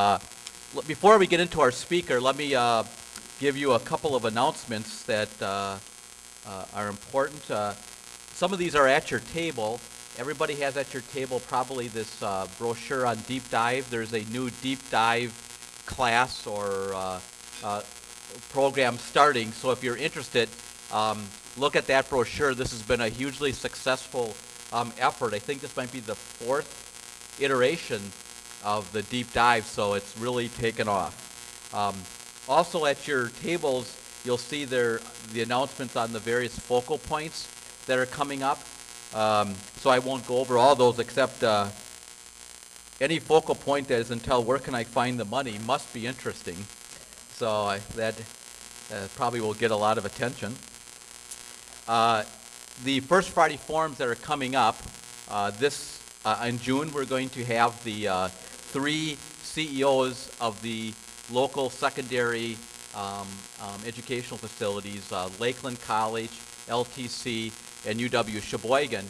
Uh, Before we get into our speaker, let me uh, give you a couple of announcements that uh, uh, are important. Uh, Some of these are at your table. Everybody has at your table probably this uh, brochure on deep dive. There's a new deep dive class or program starting. So if you're interested, um, look at that brochure. This has been a hugely successful um, effort. I think this might be the fourth iteration of the deep dive, so it's really taken off. Um, also at your tables, you'll see there the announcements on the various focal points that are coming up. Um, so I won't go over all those except uh, any focal point that is until where can I find the money must be interesting. So I, that uh, probably will get a lot of attention. Uh, the First Friday forums that are coming up, uh, this, uh, in June, we're going to have the uh, three CEOs of the local secondary um, um, educational facilities, uh, Lakeland College, LTC, and UW Sheboygan.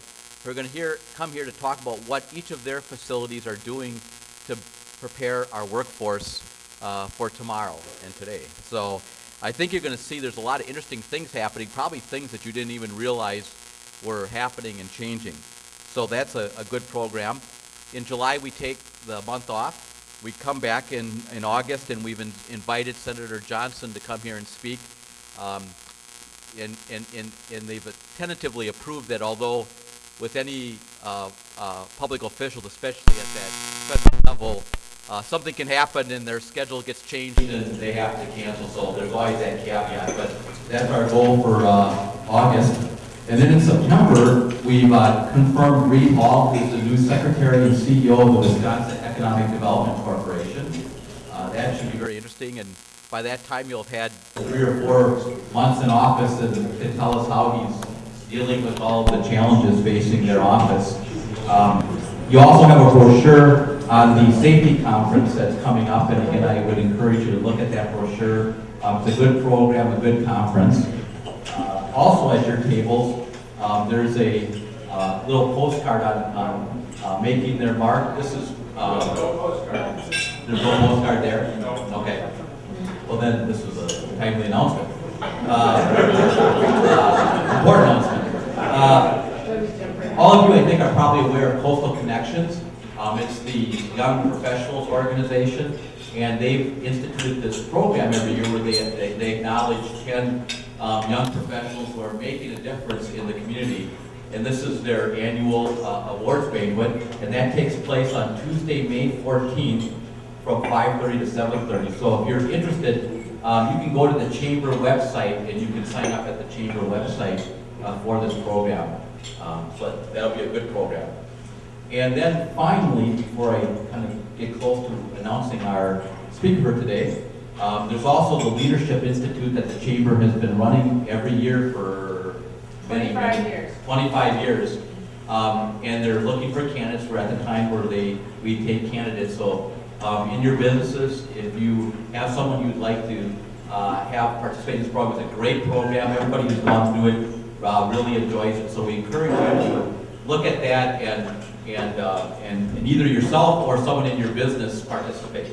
We're going to hear, come here to talk about what each of their facilities are doing to prepare our workforce uh, for tomorrow and today. So I think you're going to see there's a lot of interesting things happening, probably things that you didn't even realize were happening and changing. So that's a, a good program. In July, we take the month off. We come back in, in August, and we've in, invited Senator Johnson to come here and speak. Um, and, and, and, and they've tentatively approved that although with any uh, uh, public officials, especially at that federal level, uh, something can happen and their schedule gets changed and they have to cancel, so there's always that caveat, but that's our goal for uh, August. And then in September, we've uh, confirmed Reed Hall, who's the new Secretary and CEO of the Wisconsin Economic Development Corporation. Uh, That should be very interesting, and by that time, you'll have had three or four months in office and can tell us how he's dealing with all of the challenges facing their office. Um, You also have a brochure on the safety conference that's coming up, and again, I would encourage you to look at that brochure. Um, It's a good program, a good conference. Also at your tables, um, there's a uh, little postcard on, on uh, making their mark. This is, uh, there's no postcard there? No. Okay. Well, then, this was a timely announcement. Uh, uh, Important announcement. Uh, All of you, I think, are probably aware of Coastal Connections. Um, It's the Young Professionals Organization, and they've instituted this program every year where they, they- they acknowledge 10 um, young professionals who are making a difference in the community. And this is their annual uh, awards banquet, and that takes place on Tuesday, May 14th, from 5:30 to 7:30. So if you're interested, um, you can go to the chamber website and you can sign up at the chamber website uh, for this program. Um, So that'll be a good program. And then finally, before I kind of get close to announcing our speaker for today, um, there's also the Leadership Institute that the chamber has been running every year for many, 25 many- years. 25 years. Um, and they're looking for candidates. We're at the time where they, we take candidates. So, um, in your businesses, if you have someone you'd like to, uh, have participate in this program, it's a great program. Everybody who's gone through it, uh, really enjoys it. So we encourage you to look at that and, and, uh, and and either yourself or someone in your business participate.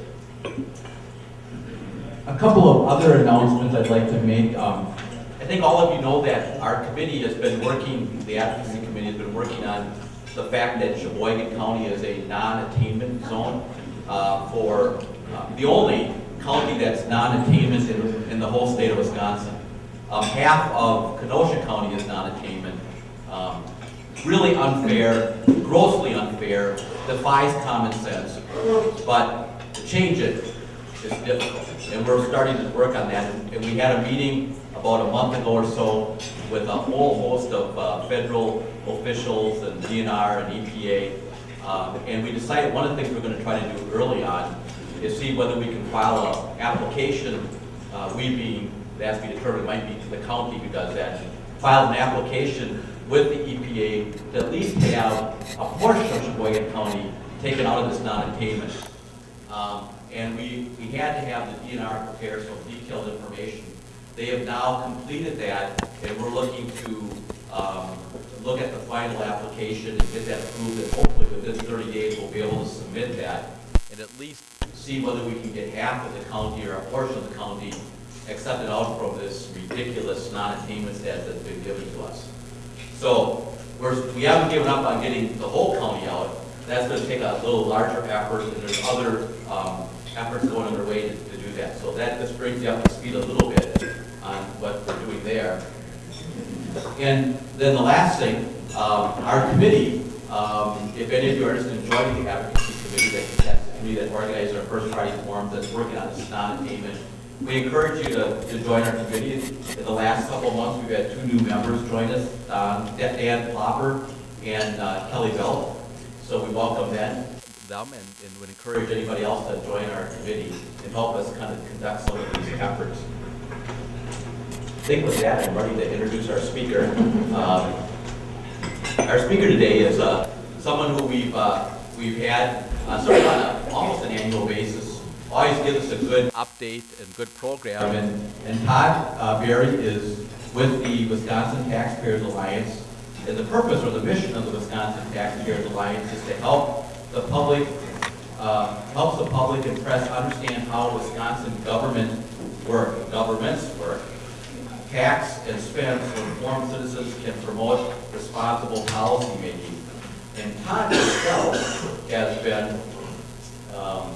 A couple of other announcements I'd like to make. Um, I think all of you know that our committee has been working, the advocacy committee has been working on the fact that Sheboygan County is a non-attainment zone uh, for, uh, the only county that's non-attainment in, in the whole state of Wisconsin. Um, Half of Kenosha County is non-attainment. Um, Really unfair, grossly unfair, defies common sense. But to change it is difficult, and we're starting to work on that. And we had a meeting about a month ago or so with a whole host of uh, federal officials and DNR and EPA. Uh, And we decided one of the things we're gonna try to do early on is see whether we can file an application, uh, we being, as we determined, might be to the county who does that, file an application with the EPA to at least have a portion of Sheboygan County taken out of this non-attainment. Um, And we, we had to have the DNR prepare some detailed information. They have now completed that, and we're looking to um, look at the final application and get that approved, and hopefully within 30 days, we'll be able to submit that. And at least see whether we can get half of the county or a portion of the county accepted out from this ridiculous non-attainment status that's been given to us. So, we're, we haven't given up on getting the whole county out. That's gonna take a little larger effort, and there's other, um, efforts going underway to, to do that. So that just brings you up to speed a little bit on what we're doing there. And then the last thing, um, our committee, um, if any of you are interested in joining the advocacy committee, that, that's the committee that organized our first party forum that's working on this non-attainment, we encourage you to, to join our committee. In the last couple of months, we've had two new members join us, um, Dan Plopper and uh, Kelly Bell. So we welcome them, them and, and would encourage anybody else to join our committee and help us kind of conduct some of these efforts. I think with that, I'm ready to introduce our speaker. Um, our speaker today is uh, someone who we've uh, we've had uh, sort of on a, almost an annual basis. Always gives us a good update and good program. And, and Todd uh, Berry is with the Wisconsin Taxpayers Alliance. And the purpose or the mission of the Wisconsin Taxpayers Alliance is to help the public, uh, helps the public and press understand how Wisconsin government work, governments work, tax and spend so informed citizens can promote responsible policy making. And Todd himself has been, um,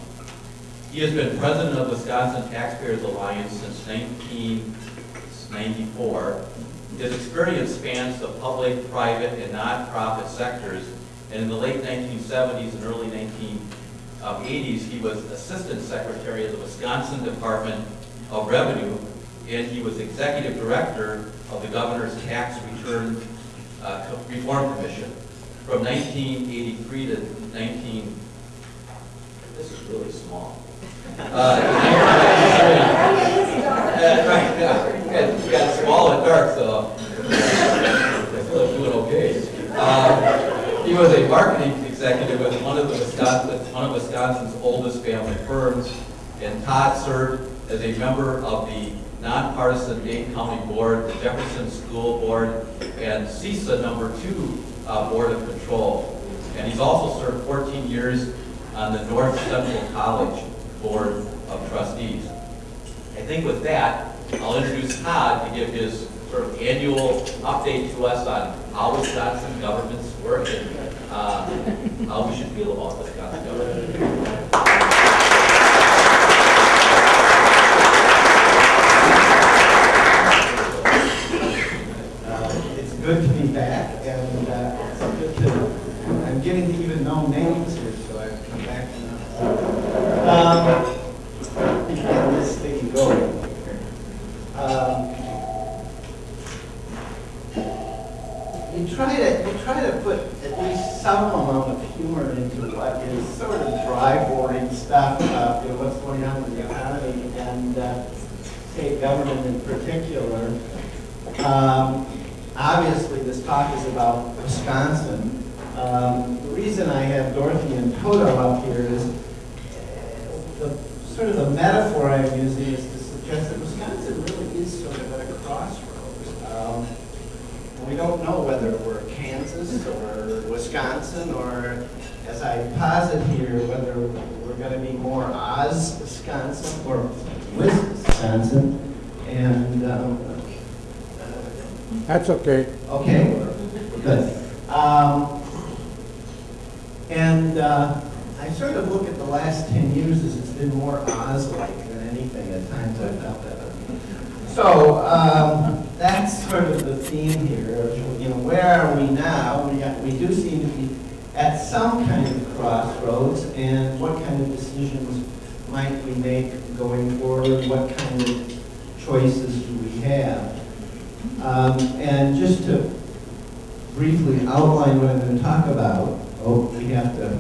he has been president of Wisconsin Taxpayers Alliance since 1994. His experience spans the public, private, and nonprofit sectors, and in the late 1970s and early 1980s, he was Assistant Secretary of the Wisconsin Department of Revenue and he was executive director of the governor's tax return uh, reform commission from 1983 to 19. This is really small. Uh, uh, right, yeah, got small and dark, so I feel I'm doing okay. Uh, he was a marketing executive with one of one of Wisconsin's oldest family firms, and Todd served as a member of the nonpartisan Dane County Board, the Jefferson School Board, and CESA number two uh, Board of Control. And he's also served 14 years on the North Central College Board of Trustees. I think with that, I'll introduce Todd to give his sort of annual update to us on how Wisconsin governments work and uh, how we should feel about Wisconsin government. good to be back, and uh, it's good to, I'm getting to even know names here, so I've come back to know. Um, get this thing going. Um, you try to you try to put at least some amount of humor into what is sort of dry, boring stuff about you know, what's going on with the economy and uh, state government in particular. Um, obviously this talk is about Wisconsin. Um, the reason I have Dorothy and Toto up here is uh, the sort of the metaphor I'm using is to suggest that Wisconsin really is sort of at a crossroads. Um, we don't know whether we're Kansas or Wisconsin or, as I posit here, whether we're going to be more Oz, Wisconsin or Wisconsin. And um, That's okay. Okay, good. Um, and uh, I sort of look at the last 10 years as it's been more Oz-like than anything. At times I've felt that. So um, that's sort of the theme here. You know, where are we now? We, got, we do seem to be at some kind of crossroads, and what kind of decisions might we make going forward? What kind of choices do we have? Um, and just to briefly outline what I'm going to talk about, oh, we have to,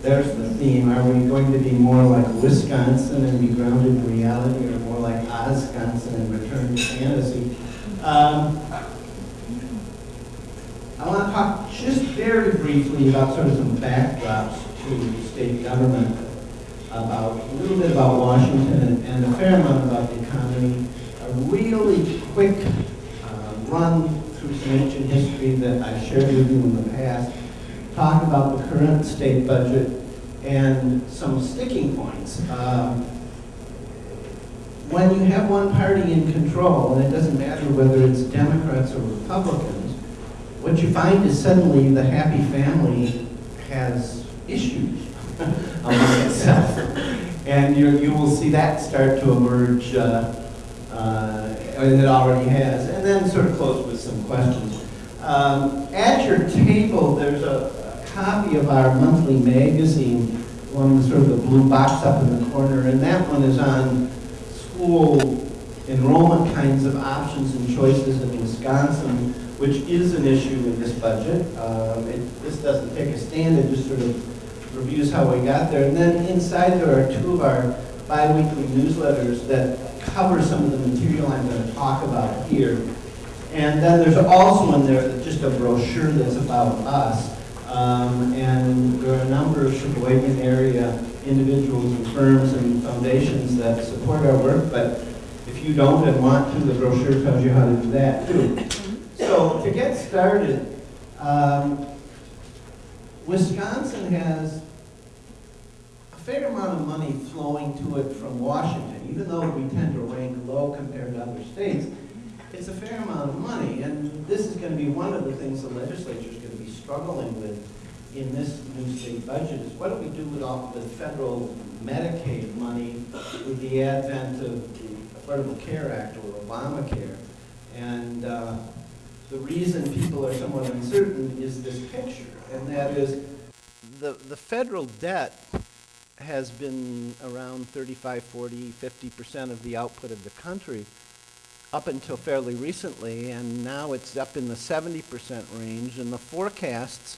there's the theme. Are we going to be more like Wisconsin and be grounded in reality, or more like Wisconsin and return to fantasy? Um, I want to talk just very briefly about sort of some backdrops to state government, about a little bit about Washington and, and a fair amount about the economy, a really quick run through some ancient history that I've shared with you in the past, talk about the current state budget, and some sticking points. Um, when you have one party in control, and it doesn't matter whether it's Democrats or Republicans, what you find is suddenly the happy family has issues among itself. And you, you will see that start to emerge, uh, uh, it already has. And then sort of close with some questions. Um, at your table, there's a, a copy of our monthly magazine, one with sort of the blue box up in the corner, and that one is on school enrollment kinds of options and choices in Wisconsin, which is an issue in this budget. Um, it, this doesn't take a stand, it just sort of reviews how we got there. And then inside there are two of our bi-weekly newsletters that cover some of the material I'm going to talk about here. And then there's also in there just a brochure that's about us. Um, and there are a number of Sheboygan area individuals and firms and foundations that support our work, but if you don't and want to, the brochure tells you how to do that too. So to get started, um, Wisconsin has fair amount of money flowing to it from Washington, even though we tend to rank low compared to other states. It's a fair amount of money, and this is going to be one of the things the legislature is going to be struggling with in this new state budget is what do we do with all the federal Medicaid money with the advent of the Affordable Care Act or Obamacare? And uh, the reason people are somewhat uncertain is this picture, and that is the, the federal debt has been around 35, 40, 50% of the output of the country up until fairly recently, and now it's up in the 70% range, and the forecasts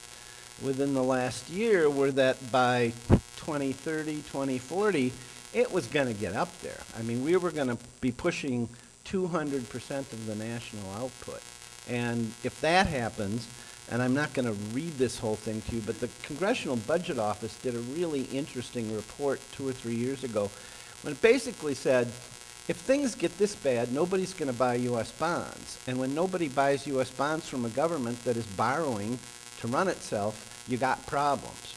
within the last year were that by 2030, 2040, it was going to get up there. I mean, we were going to be pushing 200% of the national output. And if that happens, and I'm not going to read this whole thing to you, but the Congressional Budget Office did a really interesting report two or three years ago when it basically said, if things get this bad, nobody's going to buy U.S. bonds. And when nobody buys U.S. bonds from a government that is borrowing to run itself, you got problems.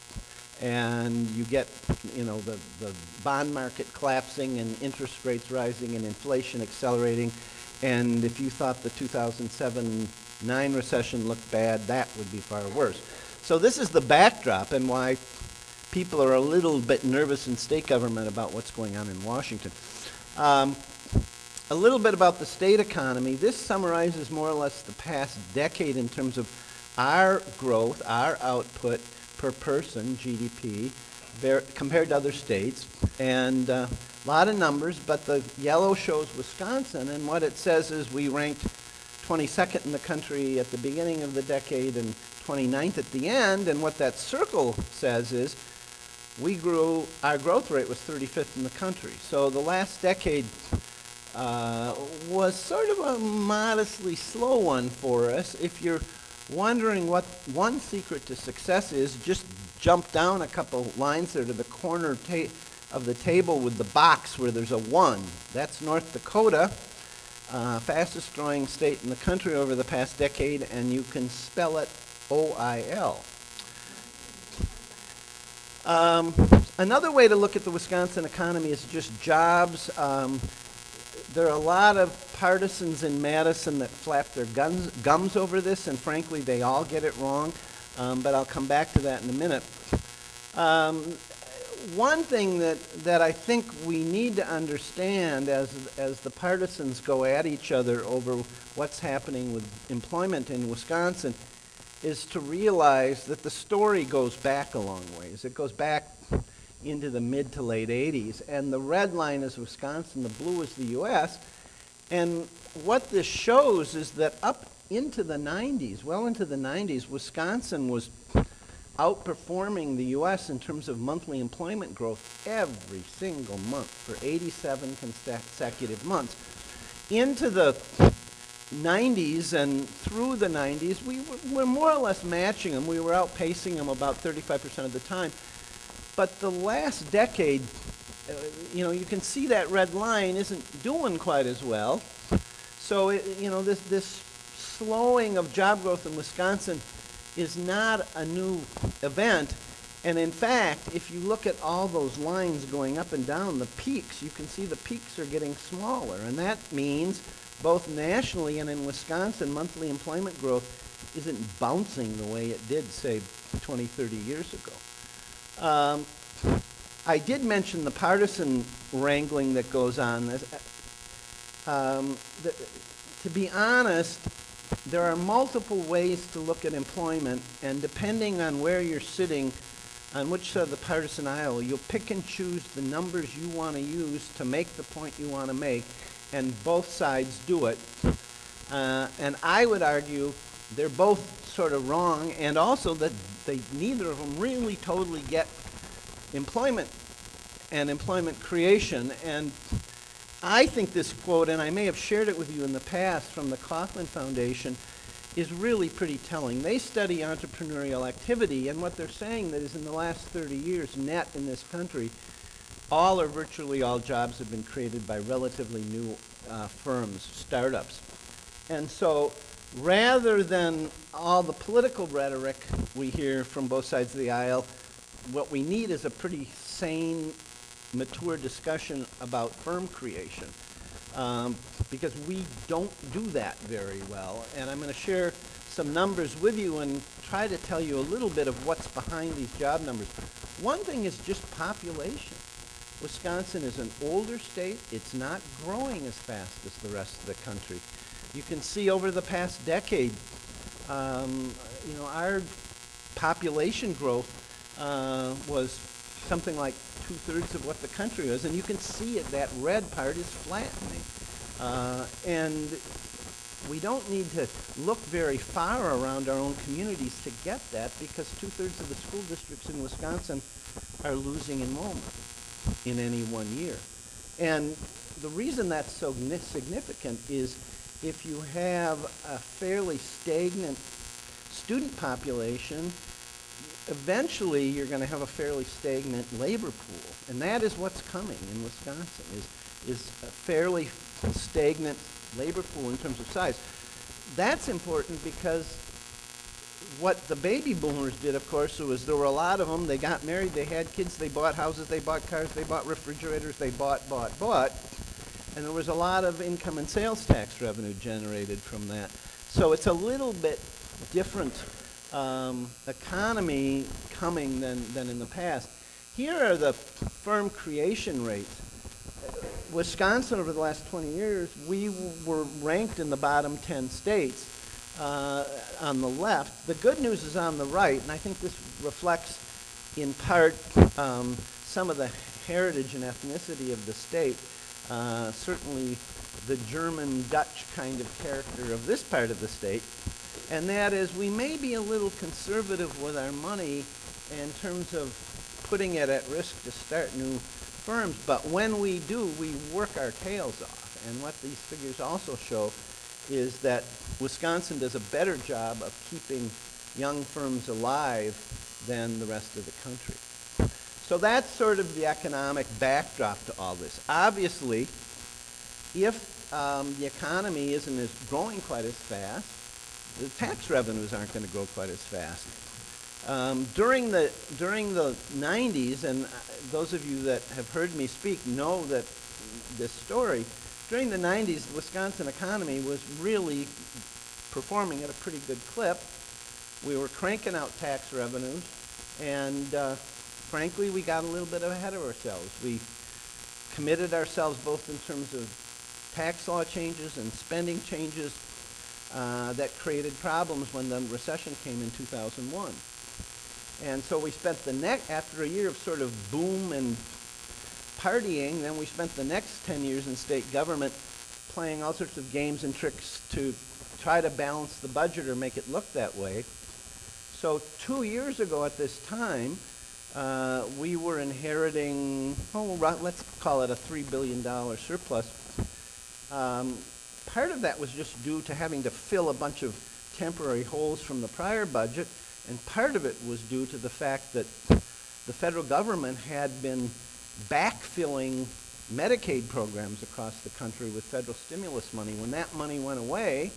And you get, you know, the, the bond market collapsing and interest rates rising and inflation accelerating. And if you thought the 2007-9 recession looked bad, that would be far worse. So this is the backdrop and why people are a little bit nervous in state government about what's going on in Washington. Um, a little bit about the state economy. This summarizes more or less the past decade in terms of our growth, our output per person, GDP, compared to other states. And uh, a lot of numbers, but the yellow shows Wisconsin, and what it says is we ranked 22nd in the country at the beginning of the decade and 29th at the end, and what that circle says is we grew, our growth rate was 35th in the country. So the last decade uh, was sort of a modestly slow one for us. If you're wondering what one secret to success is, just jump down a couple lines there to the corner of the table with the box where there's a 1. That's North Dakota, uh, fastest growing state in the country over the past decade, and you can spell it O-I-L. Um, another way to look at the Wisconsin economy is just jobs. Um, there are a lot of partisans in Madison that flap their guns, gums over this, and frankly, they all get it wrong. Um, but I'll come back to that in a minute. One thing that, that I think we need to understand as, as the partisans go at each other over what's happening with employment in Wisconsin is to realize that the story goes back a long ways. It goes back into the mid to late 80s. And the red line is Wisconsin, the blue is the US. And what this shows is that up into the 90s, well into the 90s, Wisconsin was outperforming the US in terms of monthly employment growth every single month for 87 consecutive months. Into the 90s and through the 90s, we were, more or less matching them. We were outpacing them about 35% of the time. But the last decade, uh, you know, you can see that red line isn't doing quite as well. So, it, you know, this, this slowing of job growth in Wisconsin is not a new event. And in fact, if you look at all those lines going up and down, the peaks, you can see the peaks are getting smaller. And that means both nationally and in Wisconsin, monthly employment growth isn't bouncing the way it did, say, 20, 30 years ago. Um, I did mention the partisan wrangling that goes on. Um, the, to be honest, there are multiple ways to look at employment, and depending on where you're sitting, on which side of the partisan aisle, you'll pick and choose the numbers you want to use to make the point you want to make, and both sides do it. Uh, and I would argue they're both sort of wrong, and also that they neither of them really totally get employment and employment creation. And I think this quote, and I may have shared it with you in the past from the Kauffman Foundation, is really pretty telling. They study entrepreneurial activity, and what they're saying that is in the last 30 years, net in this country, all or virtually all jobs have been created by relatively new uh, firms, startups. And so rather than all the political rhetoric we hear from both sides of the aisle, what we need is a pretty sane, mature discussion about firm creation. Um, because we don't do that very well. And I'm going to share some numbers with you and try to tell you a little bit of what's behind these job numbers. One thing is just population. Wisconsin is an older state. It's not growing as fast as the rest of the country. You can see over the past decade, um, you know, our population growth uh, was something like two-thirds of what the country is, and you can see it, that red part is flattening. Uh, and we don't need to look very far around our own communities to get that because two-thirds of the school districts in Wisconsin are losing enrollment in any one year. And the reason that's so significant is if you have a fairly stagnant student population, eventually you're going to have a fairly stagnant labor pool. And that is what's coming in Wisconsin, is, is a fairly stagnant labor pool in terms of size. That's important because what the baby boomers did, of course, was there were a lot of them. They got married, they had kids, they bought houses, they bought cars, they bought refrigerators, they bought, bought, bought. And there was a lot of income and sales tax revenue generated from that. So it's a little bit different um, economy coming than, than in the past. Here are the firm creation rates. Wisconsin, over the last 20 years, we were ranked in the bottom 10 states uh, on the left. The good news is on the right, and I think this reflects in part um, some of the heritage and ethnicity of the state. Uh, certainly the German Dutch kind of character of this part of the state. And that is we may be a little conservative with our money in terms of putting it at risk to start new firms, but when we do, we work our tails off. And what these figures also show is that Wisconsin does a better job of keeping young firms alive than the rest of the country. So that's sort of the economic backdrop to all this. Obviously, if um, the economy isn't as growing quite as fast, the tax revenues aren't going to grow quite as fast. Um, during the during the 90s, and uh, those of you that have heard me speak know that this story. During the 90s, the Wisconsin economy was really performing at a pretty good clip. We were cranking out tax revenues, and uh, frankly, we got a little bit ahead of ourselves. We committed ourselves both in terms of tax law changes and spending changes uh, that created problems when the recession came in 2001. And so we spent the next, after a year of sort of boom and partying, then we spent the next 10 years in state government playing all sorts of games and tricks to try to balance the budget or make it look that way. So two years ago at this time, uh, we were inheriting, oh, let's call it a $3 billion surplus. Um, part of that was just due to having to fill a bunch of temporary holes from the prior budget, and part of it was due to the fact that the federal government had been backfilling Medicaid programs across the country with federal stimulus money. When that money went away,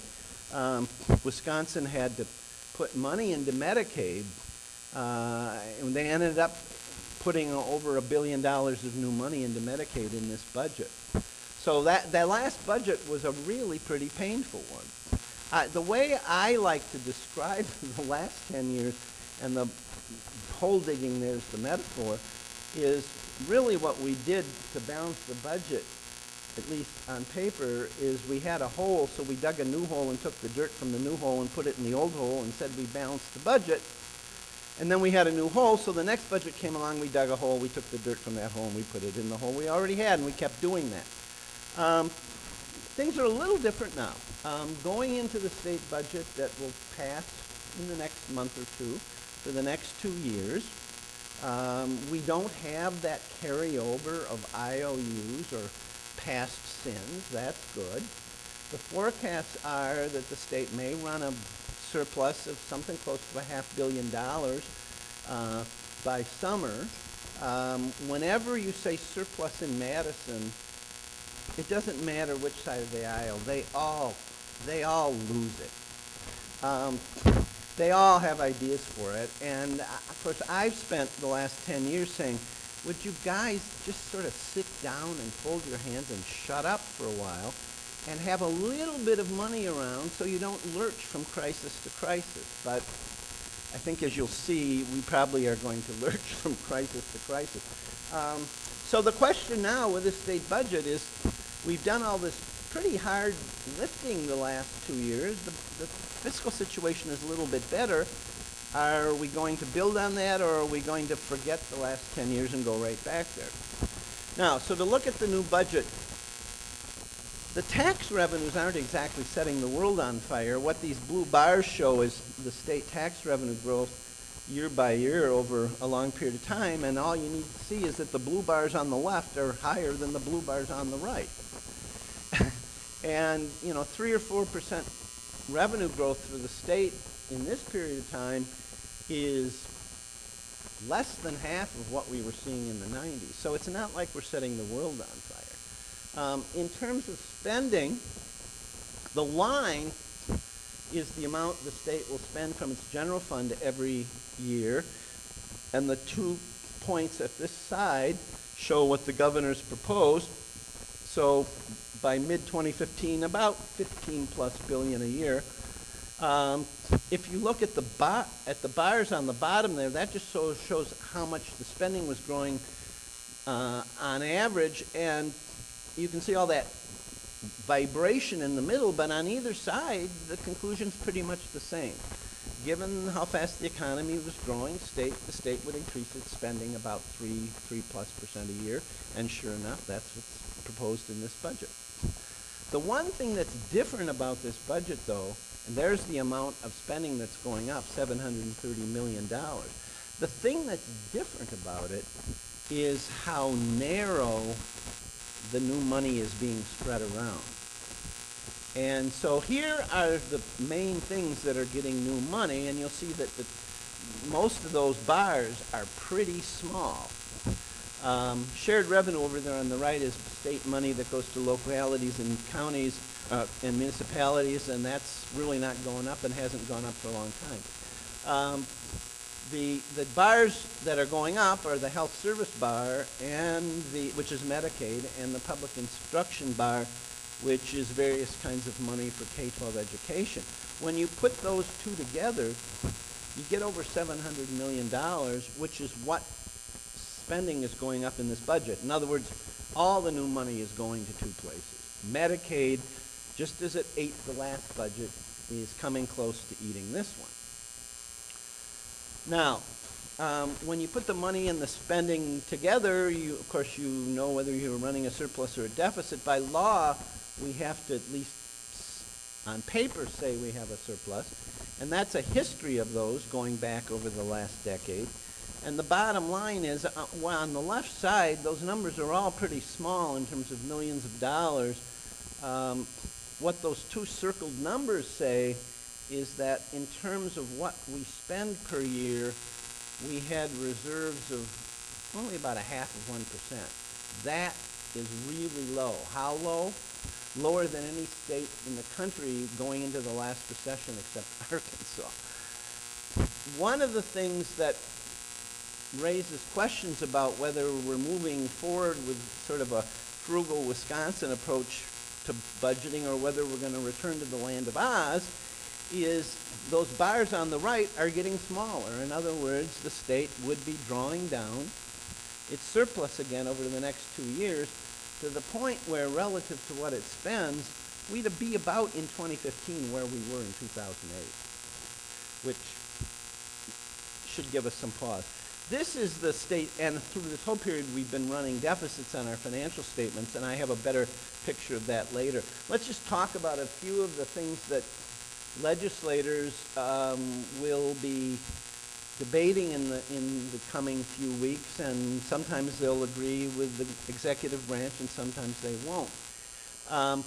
um, Wisconsin had to put money into Medicaid Uh, and they ended up putting over a billion dollars of new money into Medicaid in this budget. So that, that last budget was a really pretty painful one. Uh, the way I like to describe the last 10 years, and the hole digging there's the metaphor, is really what we did to balance the budget, at least on paper, is we had a hole, so we dug a new hole and took the dirt from the new hole and put it in the old hole and said we balanced the budget. And then we had a new hole, so the next budget came along, we dug a hole, we took the dirt from that hole and we put it in the hole we already had, and we kept doing that. Um, things are a little different now. Um, going into the state budget that will pass in the next month or two, for the next two years, um, we don't have that carryover of IOUs or past sins. That's good. The forecasts are that the state may run a surplus of something close to a half billion dollars uh, by summer. Um, whenever you say surplus in Madison, it doesn't matter which side of the aisle. They all, they all lose it. Um, they all have ideas for it. And uh, of course, I've spent the last 10 years saying, would you guys just sort of sit down and fold your hands and shut up for a while and have a little bit of money around so you don't lurch from crisis to crisis. But I think as you'll see, we probably are going to lurch from crisis to crisis. Um, so the question now with the state budget is, we've done all this pretty hard lifting the last two years. The, the fiscal situation is a little bit better. Are we going to build on that or are we going to forget the last 10 years and go right back there? Now, so to look at the new budget, the tax revenues aren't exactly setting the world on fire. What these blue bars show is the state tax revenue growth year by year over a long period of time, and all you need to see is that the blue bars on the left are higher than the blue bars on the right. and, you know, three or four percent revenue growth for the state in this period of time is less than half of what we were seeing in the 90s. So it's not like we're setting the world on fire. Um, in terms of spending, the line is the amount the state will spend from its general fund every year. And the two points at this side show what the governor's proposed. So by mid-2015, about 15 plus billion a year. Um, if you look at the, at the bars on the bottom there, that just so shows how much the spending was growing uh, on average, and you can see all that vibration in the middle, but on either side, the conclusion's pretty much the same. Given how fast the economy was growing, state, the state would increase its spending about three, three plus percent a year, and sure enough, that's what's proposed in this budget. The one thing that's different about this budget, though, and there's the amount of spending that's going up, $730 million. The thing that's different about it is how narrow the new money is being spread around. And so here are the main things that are getting new money, and you'll see that the, most of those bars are pretty small. Um, shared revenue over there on the right is state money that goes to localities and counties uh, and municipalities, and that's really not going up and hasn't gone up for a long time. Um, the, the bars that are going up are the health service bar and the, which is Medicaid, and the public instruction bar, which is various kinds of money for K-12 education. When you put those two together, you get over $700 million, which is what spending is going up in this budget. In other words, all the new money is going to two places. Medicaid, just as it ate the last budget, is coming close to eating this one. Now, um, when you put the money and the spending together, you, of course, you know whether you're running a surplus or a deficit. By law, we have to at least on paper say we have a surplus. And that's a history of those going back over the last decade. And the bottom line is, uh, well, on the left side, those numbers are all pretty small in terms of millions of dollars. Um, what those two circled numbers say is that in terms of what we spend per year, we had reserves of only about a half of 1%. That is really low. How low? Lower than any state in the country going into the last recession except Arkansas. one of the things that raises questions about whether we're moving forward with sort of a frugal Wisconsin approach to budgeting or whether we're going to return to the land of Oz is those bars on the right are getting smaller. In other words, the state would be drawing down its surplus again over the next two years to the point where relative to what it spends, we'd be about in 2015 where we were in 2008, which should give us some pause. This is the state, and through this whole period, we've been running deficits on our financial statements, and I have a better picture of that later. Let's just talk about a few of the things that legislators um, will be debating in the, in the coming few weeks, and sometimes they'll agree with the executive branch, and sometimes they won't. Um,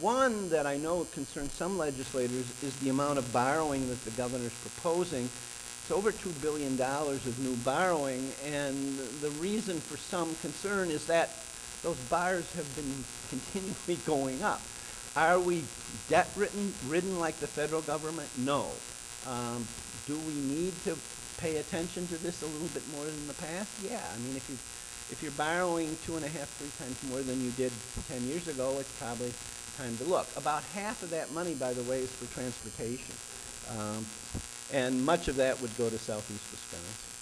one that I know concerns some legislators is the amount of borrowing that the governor's proposing. It's over $2 billion of new borrowing, and the reason for some concern is that those bars have been continually going up. Are we debt ridden, ridden like the federal government? No. Um, do we need to pay attention to this a little bit more than the past? Yeah. I mean, if you if you're borrowing two and a half, three times more than you did 10 years ago, it's probably time to look. About half of that money, by the way, is for transportation. Um, and much of that would go to southeast Wisconsin.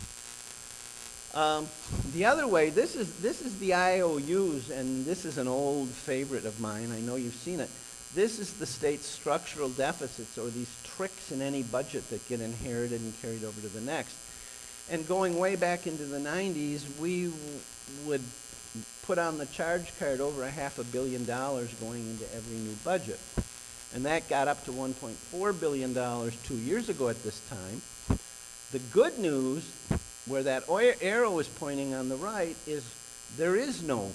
Um, the other way, this is, this is the IOUs, and this is an old favorite of mine. I know you've seen it. This is the state's structural deficits, or these tricks in any budget that get inherited and carried over to the next. And going way back into the 90s, we would put on the charge card over a half a billion dollars going into every new budget. And that got up to $1.4 billion two years ago at this time. The good news, where that arrow is pointing on the right, is there is no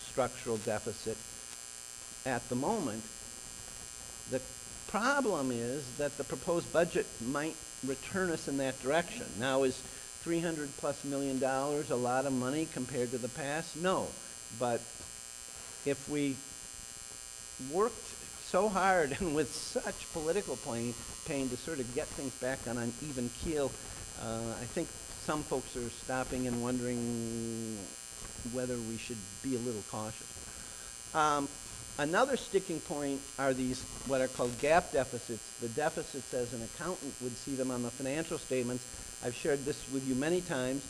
structural deficit at the moment. The problem is that the proposed budget might return us in that direction. Now, is 300 plus million dollars a lot of money compared to the past? No. But if we worked so hard and with such political pain, pain to sort of get things back on an even keel, uh, I think some folks are stopping and wondering whether we should be a little cautious. Um, another sticking point are these what are called GAAP deficits. The deficits as an accountant would see them on the financial statements. I've shared this with you many times.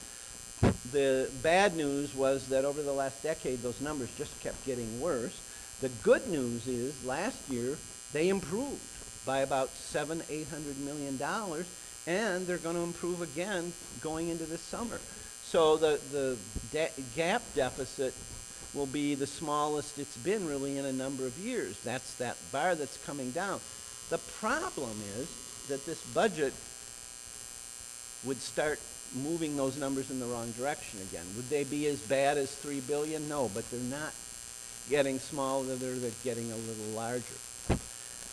The bad news was that over the last decade, those numbers just kept getting worse. The good news is last year they improved by about seven, eight hundred million dollars, and they're going to improve again going into this summer. So the the de- GAAP deficit will be the smallest it's been really in a number of years. That's that bar that's coming down. The problem is that this budget would start moving those numbers in the wrong direction again. Would they be as bad as 3 billion? No, but they're not getting smaller, they're, they're getting a little larger.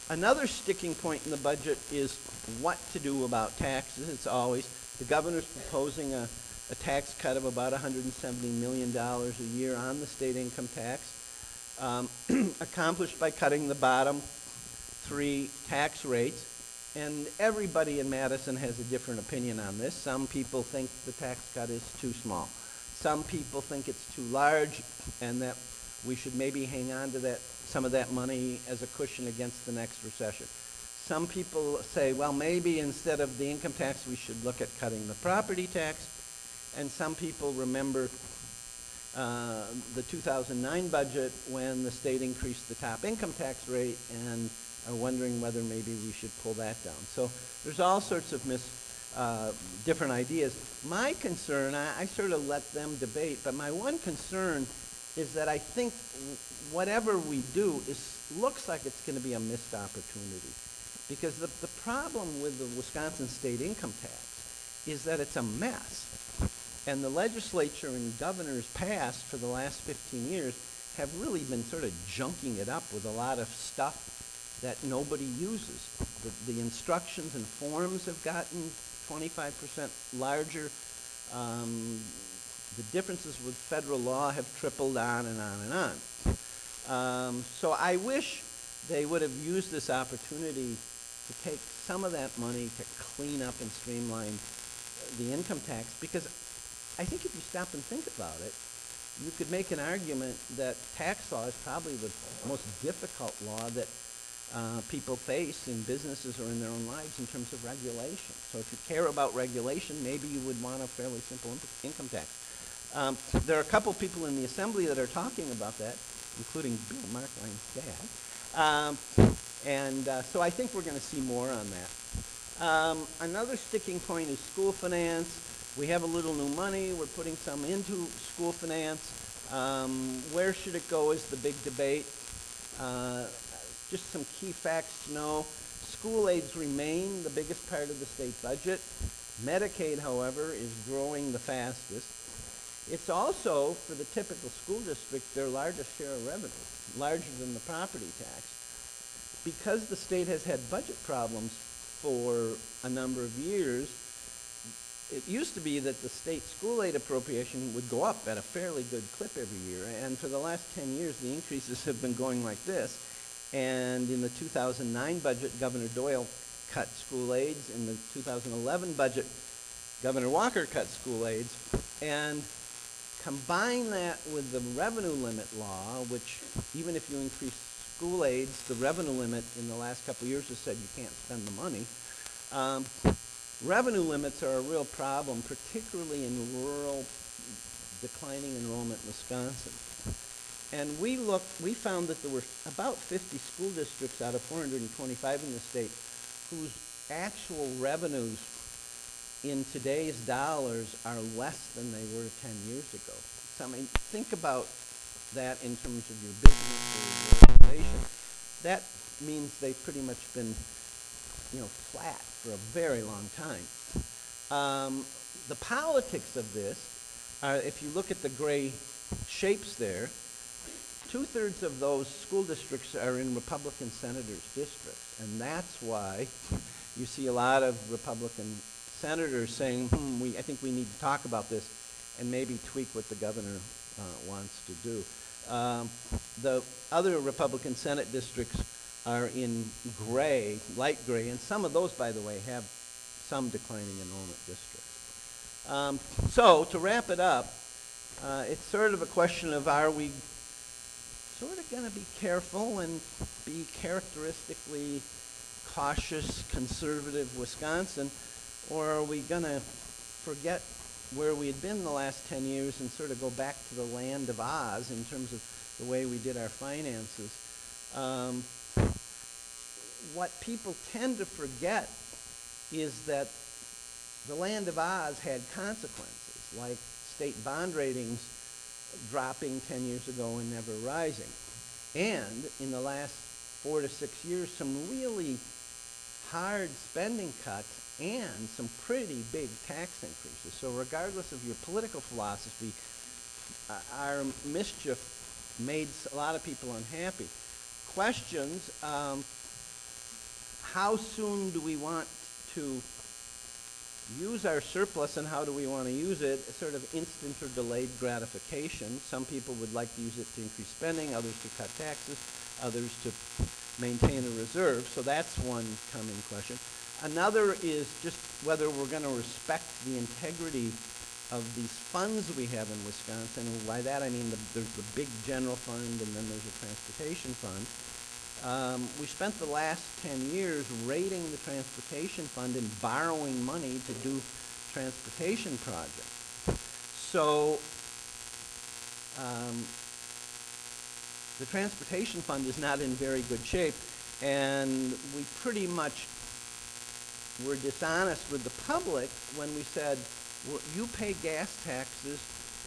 Another sticking point in the budget is what to do about taxes. It's always, the governor's proposing a, a tax cut of about $170 million a year on the state income tax, um, accomplished by cutting the bottom three tax rates. And everybody in Madison has a different opinion on this. Some people think the tax cut is too small. Some people think it's too large and that we should maybe hang on to that, some of that money as a cushion against the next recession. Some people say, well, maybe instead of the income tax, we should look at cutting the property tax. And some people remember uh, the 2009 budget when the state increased the top income tax rate and are wondering whether maybe we should pull that down. So there's all sorts of mis, uh, different ideas. My concern, I, I sort of let them debate, but my one concern is that I think whatever we do is looks like it's going to be a missed opportunity. Because the, the problem with the Wisconsin state income tax is that it's a mess. And the legislature and governors past for the last 15 years have really been sort of junking it up with a lot of stuff that nobody uses. The, the instructions and forms have gotten 25% larger. Um, the differences with federal law have tripled on and on and on. Um, so I wish they would have used this opportunity to take some of that money to clean up and streamline the income tax, because I think if you stop and think about it, you could make an argument that tax law is probably the most difficult law that uh, people face in businesses or in their own lives in terms of regulation. So if you care about regulation, maybe you would want a fairly simple imp- income tax. Um, there are a couple people in the assembly that are talking about that, including Bill Marklein's dad. Um, and uh, so I think we're going to see more on that. Um, another sticking point is school finance. We have a little new money. We're putting some into school finance. Um, where should it go is the big debate. Uh, just some key facts to know. School aids remain the biggest part of the state budget. Medicaid, however, is growing the fastest. It's also, for the typical school district, their largest share of revenue, larger than the property tax. Because the state has had budget problems for a number of years, it used to be that the state school aid appropriation would go up at a fairly good clip every year, and for the last 10 years, the increases have been going like this. And in the 2009 budget, Governor Doyle cut school aids. In the 2011 budget, Governor Walker cut school aids. And combine that with the revenue limit law, which even if you increase school aids, the revenue limit in the last couple years has said you can't spend the money. Um, revenue limits are a real problem, particularly in rural declining enrollment in Wisconsin. And we looked, we found that there were about 50 school districts out of 425 in the state whose actual revenues in today's dollars are less than they were 10 years ago. So I mean, think about that in terms of your business or your organization. That means they've pretty much been, you know, flat for a very long time. Um, the politics of this are, if you look at the gray shapes there, two-thirds of those school districts are in Republican senators' districts, and that's why you see a lot of Republican senators saying, hmm, we, I think we need to talk about this and maybe tweak what the governor uh, wants to do. Um, the other Republican Senate districts are in gray, light gray, and some of those, by the way, have some declining enrollment districts. Um, so, to wrap it up, uh, it's sort of a question of are we sort of going to be careful and be characteristically cautious, conservative Wisconsin, or are we going to forget where we had been the last 10 years and sort of go back to the land of Oz in terms of the way we did our finances? Um, what people tend to forget is that the land of Oz had consequences, like state bond ratings dropping 10 years ago and never rising. And in the last four to six years, some really hard spending cuts and some pretty big tax increases. So regardless of your political philosophy, uh, our mischief made a lot of people unhappy. Questions, um, how soon do we want to use our surplus and how do we want to use it? Sort of instant or delayed gratification. Some people would like to use it to increase spending, others to cut taxes, others to maintain a reserve. So that's one coming question. Another is just whether we're going to respect the integrity of these funds we have in Wisconsin. And by that I mean the, there's the big general fund and then there's a transportation fund. Um, we spent the last 10 years raiding the transportation fund and borrowing money to do transportation projects. So um, the transportation fund is not in very good shape, and we pretty much were dishonest with the public when we said, "Well, you pay gas taxes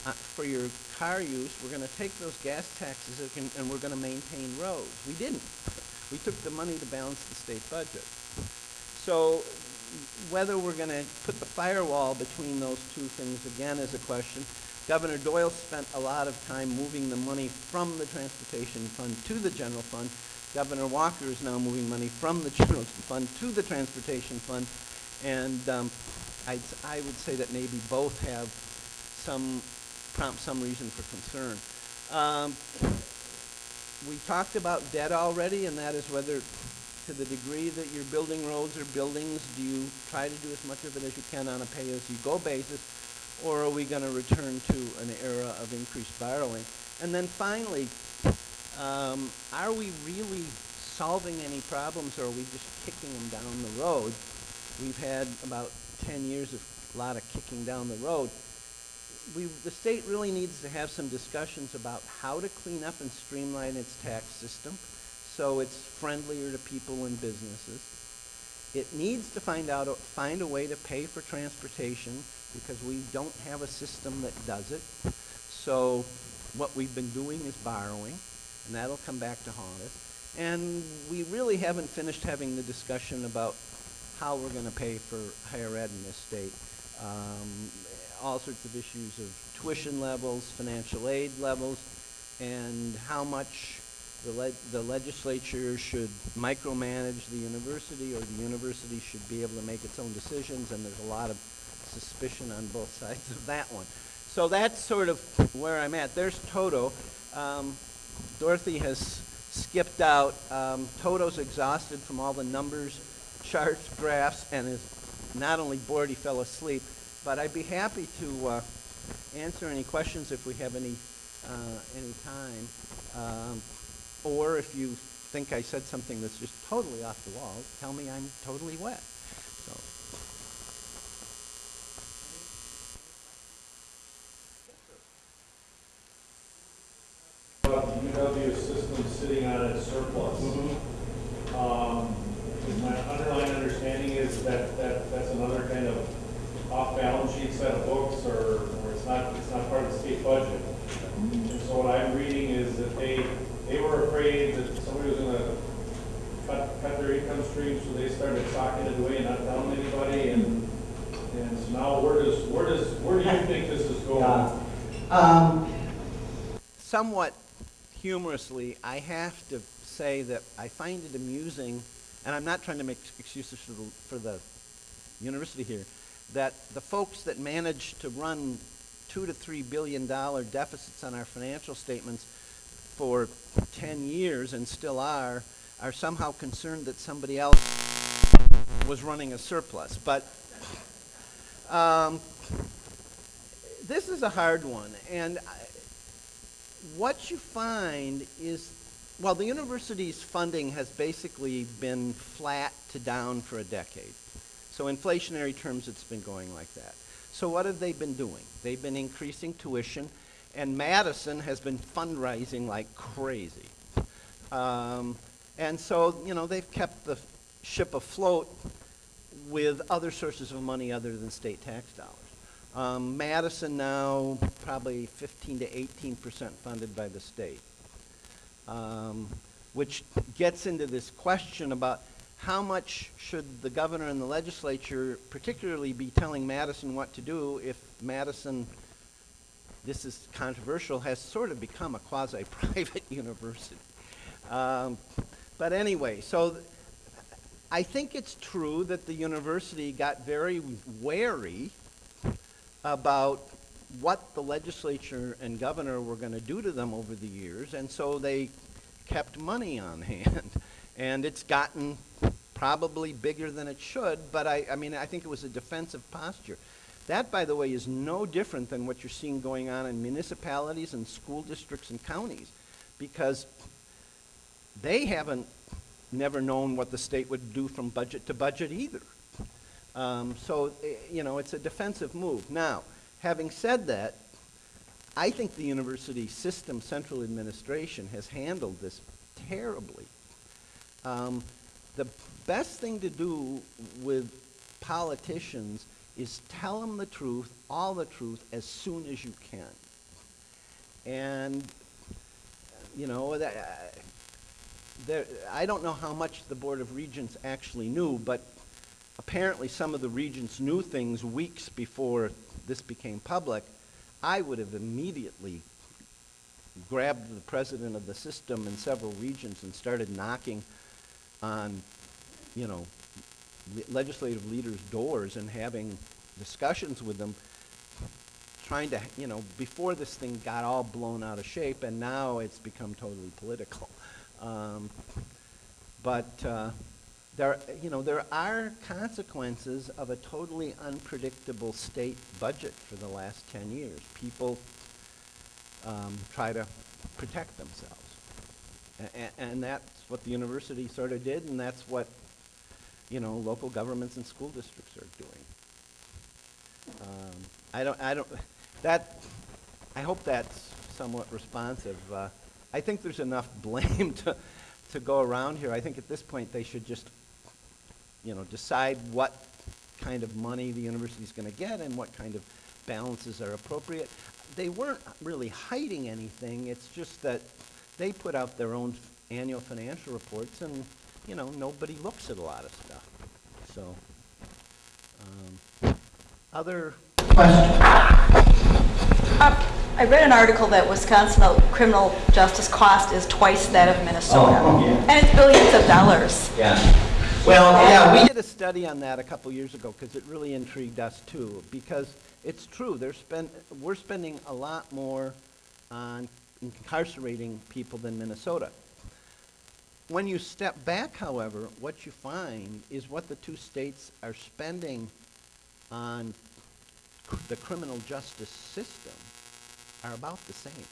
uh, for your car use, we're going to take those gas taxes and and we're going to maintain roads. We didn't. We took the money to balance the state budget. So whether we're going to put the firewall between those two things again is a question. Governor Doyle spent a lot of time moving the money from the transportation fund to the general fund. Governor Walker is now moving money from the general fund to the transportation fund. And um, I'd, I would say that maybe both have some, prompt some reason for concern. Um, we talked about debt already, and that is whether to to the degree that you're building roads or buildings, do you try to do as much of it as you can on a pay-as-you-go basis? Or are we gonna return to an era of increased borrowing? And then finally, um, are we really solving any problems or are we just kicking them down the road? We've had about ten years of a lot of kicking down the road. We, the state really needs to have some discussions about how to clean up and streamline its tax system so it's friendlier to people and businesses. It needs to find out, a- find a way to pay for transportation because we don't have a system that does it. So what we've been doing is borrowing, and that'll come back to haunt us. And we really haven't finished having the discussion about how we're gonna pay for higher ed in this state. Um, all sorts of issues of tuition levels, financial aid levels, and how much the leg- the legislature should micromanage the university, or the university should be able to make its own decisions, and there's a lot of suspicion on both sides of that one. So that's sort of where I'm at. There's Toto. Um, Dorothy has skipped out. Um, Toto's exhausted from all the numbers, charts, graphs, and is not only bored, he fell asleep. But I'd be happy to uh, answer any questions if we have any, uh, any time. Um, or if you think I said something that's just totally off the wall, tell me I'm totally wet. So, about the UW system sitting on its surplus. Um, My underlying understanding is that, that that's another kind of off-balance sheet set of books, or, or it's not, it's not part of the state budget. And so what I'm reading is that they, they were afraid that somebody was gonna cut, cut their income stream, so they started socking it away and not telling anybody, and, and so now where does, where do you think this is going? Um, somewhat humorously, I have to say that I find it amusing, and I'm not trying to make excuses for the, for the university here, that the folks that manage to run two to three billion dollar deficits on our financial statements for ten years and still are, are somehow concerned that somebody else was running a surplus. But, um, this is a hard one, and I, what you find is, well, the university's funding has basically been flat to down for a decade. So inflationary terms, it's been going like that. So what have they been doing? They've been increasing tuition, and Madison has been fundraising like crazy. Um, and so, you know, they've kept the ship afloat with other sources of money other than state tax dollars. Um, Madison now probably 15 to 18 percent funded by the state, um, which gets into this question about how much should the governor and the legislature particularly be telling Madison what to do if Madison, this is controversial, has sort of become a quasi-private university. Um, but anyway, so I think it's true that the university got very wary about what the legislature and governor were going to do to them over the years, and so they kept money on hand. And it's gotten probably bigger than it should, but I, I mean, I think it was a defensive posture. That, by the way, is no different than what you're seeing going on in municipalities and school districts and counties, because they haven't never known what the state would do from budget to budget either. Um, so, eh, you know, it's a defensive move. Now, having said that, I think the university system central administration has handled this terribly. Um, the best thing to do with politicians is tell them the truth, all the truth, as soon as you can. And, you know, that, uh, there, I don't know how much the Board of Regents actually knew, but apparently some of the regents knew things weeks before this became public. I would have immediately grabbed the president of the system in several regions and started knocking on, you know, le- legislative leaders' doors and having discussions with them, trying to, you know, before this thing got all blown out of shape, and now it's become totally political. Um, but, uh, there, you know, there are consequences of a totally unpredictable state budget for the last 10 years. People um, try to protect themselves. A- and that's what the university sort of did, and that's what, you know, local governments and school districts are doing. Um, I don't, I don't, that, I hope that's somewhat responsive. Uh, I think there's enough blame to, to go around here. I think at this point, they should just, you know, decide what kind of money the university is gonna get and what kind of balances are appropriate. They weren't really hiding anything, it's just that they put out their own annual financial reports and, you know, nobody looks at a lot of stuff. So, um, other Uh, I read an article that Wisconsin criminal justice cost is twice that of Minnesota. Oh, yeah. And it's billions of dollars. Yeah. Well, yeah, we did a study on that a couple years ago because it really intrigued us too. Because it's true, they're spend, we're spending a lot more on incarcerating people than Minnesota. When you step back, however, what you find is what the two states are spending on cr- the criminal justice system are about the same.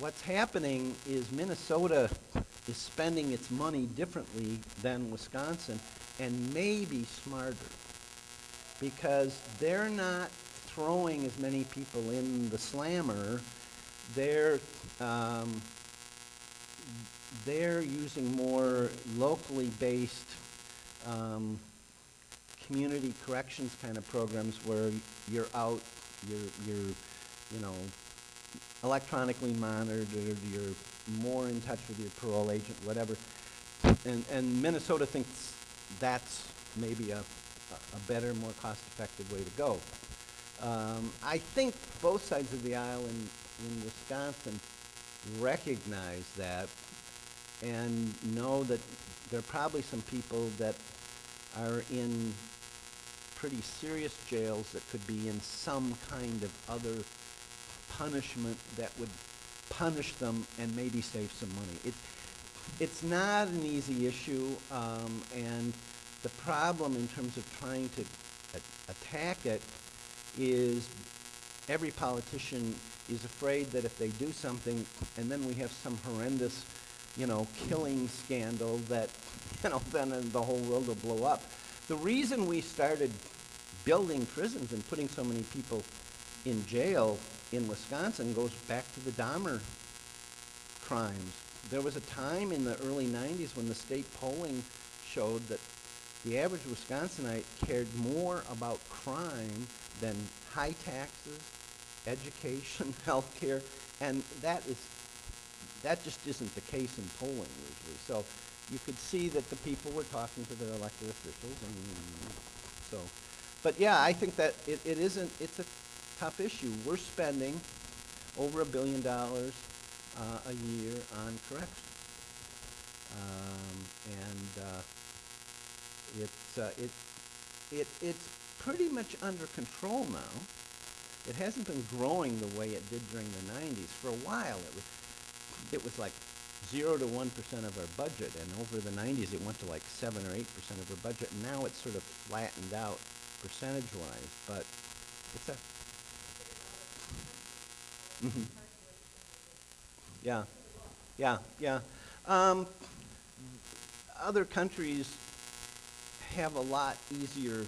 What's happening is Minnesota is spending its money differently than Wisconsin and maybe smarter because they're not throwing as many people in the slammer. They're um, they're using more locally based um, community corrections kind of programs where you're out, you're, you're, you know, electronically monitored, you're more in touch with your parole agent, whatever. And, and Minnesota thinks that's maybe a, a better, more cost-effective way to go. Um, I think both sides of the aisle in, in Wisconsin recognize that and know that there are probably some people that are in pretty serious jails that could be in some kind of other punishment that would punish them and maybe save some money. It, it's not an easy issue, um, and the problem in terms of trying to attack it is every politician is afraid that if they do something and then we have some horrendous, you know, killing scandal that, you know, then the whole world will blow up. The reason we started building prisons and putting so many people in jail in Wisconsin goes back to the Dahmer crimes. There was a time in the early 90s when the state polling showed that the average Wisconsinite cared more about crime than high taxes, education, health care, and that is that just isn't the case in polling usually. So you could see that the people were talking to their elected officials, and so. But yeah, I think that it, it isn't. It's a tough issue. We're spending over a billion dollars uh, a year on corrections, um, and uh, it's uh, it it it's pretty much under control now. It hasn't been growing the way it did during the 90s. For a while, it was it was like zero to one percent of our budget, and over the 90s, it went to like seven or eight percent of our budget. Now it's sort of flattened out percentage-wise, but it's a Mhm. Yeah, yeah, yeah. Um, other countries have a lot easier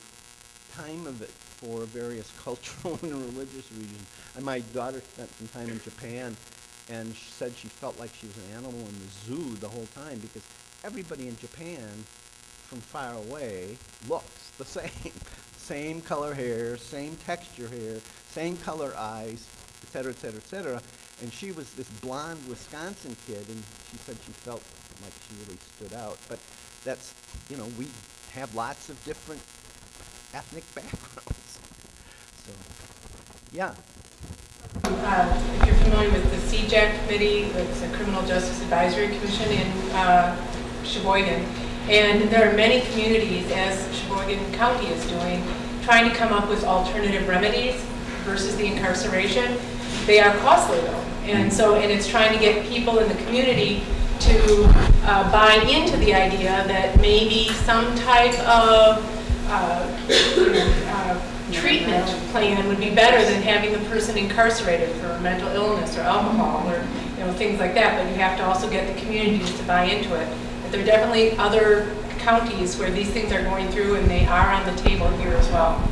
time of it for various cultural and religious reasons. And my daughter spent some time in Japan, and she said she felt like she was an animal in the zoo the whole time because everybody in Japan, from far away, looks the same. same color hair, same texture hair, same color eyes, cetera, et cetera, et cetera. And she was this blonde Wisconsin kid, and she said she felt like she really stood out. But that's, you know, we have lots of different ethnic backgrounds. So, yeah. Uh, If you're familiar with the CJAC committee, it's a Criminal Justice Advisory Commission in uh, Sheboygan. And there are many communities, as Sheboygan County is doing, trying to come up with alternative remedies versus the incarceration. They are costly though. And so, and it's trying to get people in the community to uh, buy into the idea that maybe some type of uh, uh, treatment plan would be better than having the person incarcerated for mental illness or alcohol or, you know, things like that, but you have to also get the communities to buy into it. But there are definitely other counties where these things are going through and they are on the table here as well.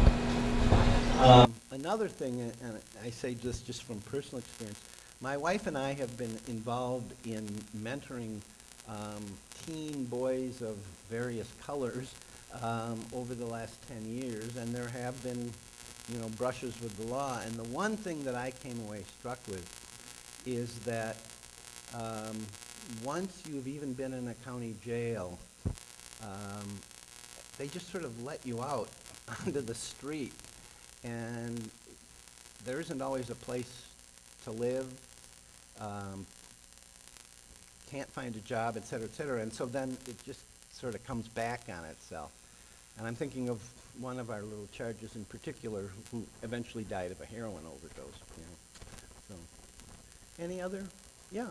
Another thing, and and I say this just from personal experience, my wife and I have been involved in mentoring um, teen boys of various colors um, over the last 10 years, and there have been, you know, brushes with the law. And the one thing that I came away struck with is that um, once you've even been in a county jail, um, they just sort of let you out onto the street. And there isn't always a place to live, um, can't find a job, et cetera, et cetera. And so then it just sort of comes back on itself. And I'm thinking of one of our little charges in particular who eventually died of a heroin overdose, you know. So, any other? Yeah.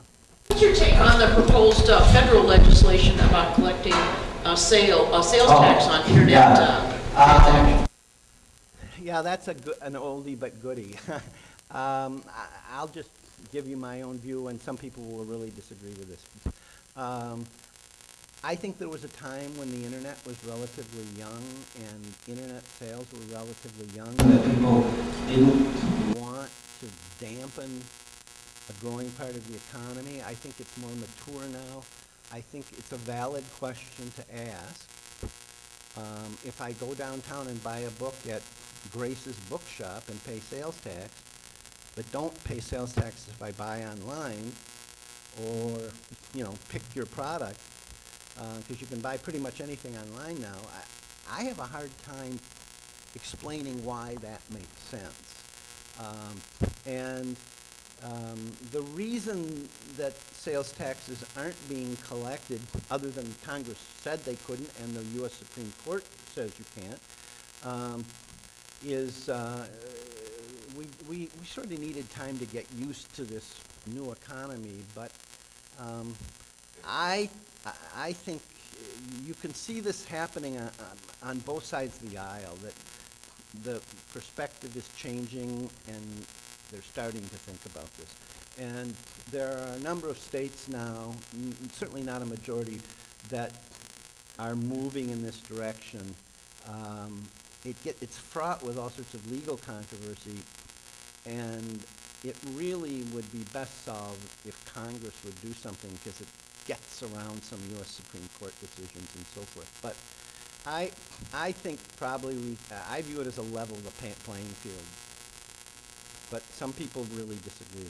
What's your take on the proposed uh, federal legislation about collecting uh, sale, uh, sales Oh, tax on internet yeah. uh, transactions? Yeah, that's a an oldie but goodie. um, I, I'll just give you my own view, and some people will really disagree with this. Um, I think there was a time when the internet was relatively young and internet sales were relatively young. That people didn't want to dampen a growing part of the economy. I think it's more mature now. I think it's a valid question to ask. Um, if I go downtown and buy a book at Grace's Bookshop and pay sales tax, but don't pay sales tax if I buy online, or, you know, pick your product, because you can buy pretty much anything online now, I, I have a hard time explaining why that makes sense. Um, and um, the reason that sales taxes aren't being collected, other than Congress said they couldn't and the U.S. Supreme Court says you can't, um, is uh, we, we, we sort of needed time to get used to this new economy, but um, I, I- think you can see this happening on, on- both sides of the aisle, that the perspective is changing and they're starting to think about this. And there are a number of states now, certainly not a majority, that are moving in this direction. Um, it get, it's fraught with all sorts of legal controversy, and it really would be best solved if Congress would do something, because it gets around some U.S. Supreme Court decisions and so forth. But I, I think probably we, I view it as a level the playing field. But some people really disagree.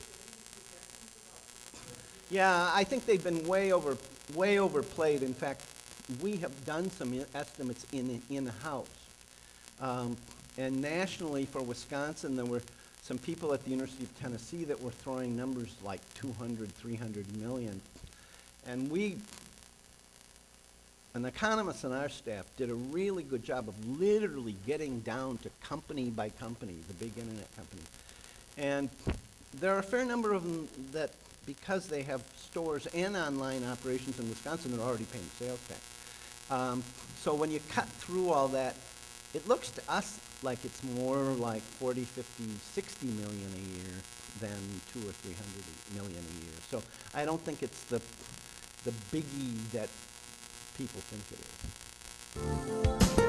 Yeah, I think they've been way over, way overplayed. In fact, we have done some estimates in, in-house. Um, and nationally for Wisconsin, there were some people at the University of Tennessee that were throwing numbers like 200, 300 million. And we, an economist on our staff did a really good job of literally getting down to company by company, the big internet companies. And there are a fair number of them that, because they have stores and online operations in Wisconsin, they're already paying sales tax. Um, so when you cut through all that, it looks to us like it's more like 40, 50, 60 million a year than two or 300 million a year. So I don't think it's the, the biggie that people think it is.